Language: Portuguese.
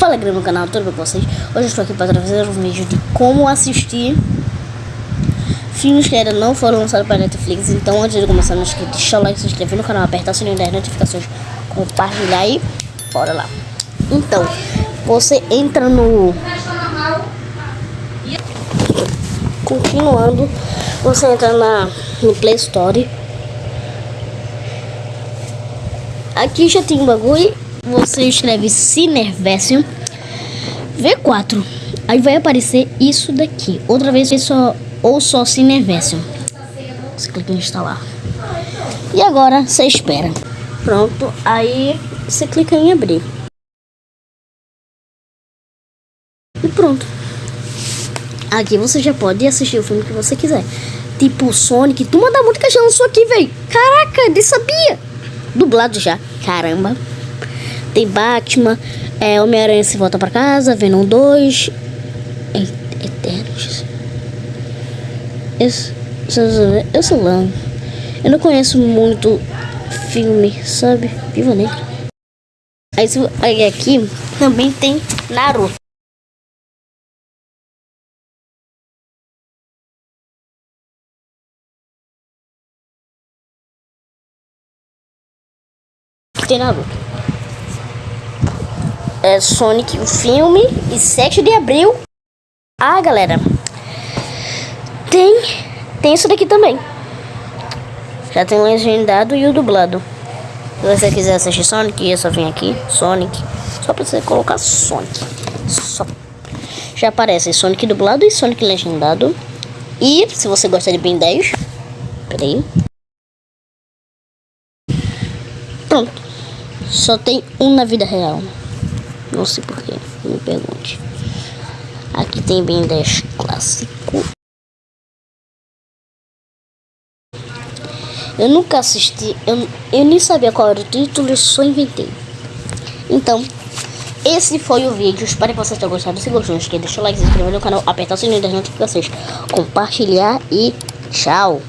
Fala galera no canal, tudo bem com vocês? Hoje eu estou aqui para trazer um vídeo de como assistir filmes que ainda não foram lançados para Netflix. Então antes de começar, não esqueça de deixar o like, se inscrever no canal, apertar o sininho das notificações, compartilhar e bora lá. Então, você entra no... Continuando, você entra na, no Play Store. Aqui já tem um bagulho você escreve Cinerversion V4. Aí vai aparecer isso daqui. Outra vez só ou só Cinerversion. Você clica em instalar. E agora você espera. Pronto, aí você clica em abrir. E pronto. Aqui você já pode assistir o filme que você quiser. Tipo Sonic. Tu manda muito que já lançou aqui, velho. Caraca, nem sabia. Dublado já. Caramba. Tem Batman, é, Homem-Aranha se volta pra casa, Venom 2, Eternos. Eu, eu sou lá. Eu não conheço muito filme, sabe? Viva Negra. Aí, aí aqui também tem Naruto. Tem Naruto é, Sonic, o filme, e 7 de abril. Ah, galera, tem, tem isso daqui também. Já tem o legendado e o dublado. Se você quiser assistir Sonic, é só vir aqui, Sonic. Só pra você colocar Sonic. Só. Já aparece Sonic dublado e Sonic legendado. E se você gosta de Ben 10, peraí. Pronto. Só tem um na vida real. Não sei porquê, me pergunte. Aqui tem Ben 10 clássico. Eu nunca assisti, eu, eu nem sabia qual era o título, eu só inventei. Então, esse foi o vídeo. Espero que vocês tenham gostado. Se gostou, não esqueça de deixar o like, se inscrever no canal, apertar o sininho das notificações, compartilhar e tchau.